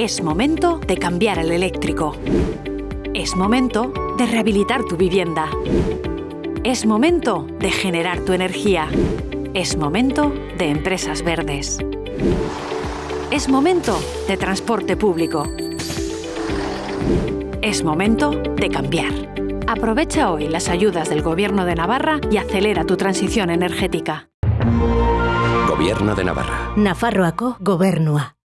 Es momento de cambiar el eléctrico. Es momento de rehabilitar tu vivienda. Es momento de generar tu energía. Es momento de empresas verdes. Es momento de transporte público. Es momento de cambiar. Aprovecha hoy las ayudas del Gobierno de Navarra y acelera tu transición energética. Gobierno de Navarra. Nafarroako gobernua.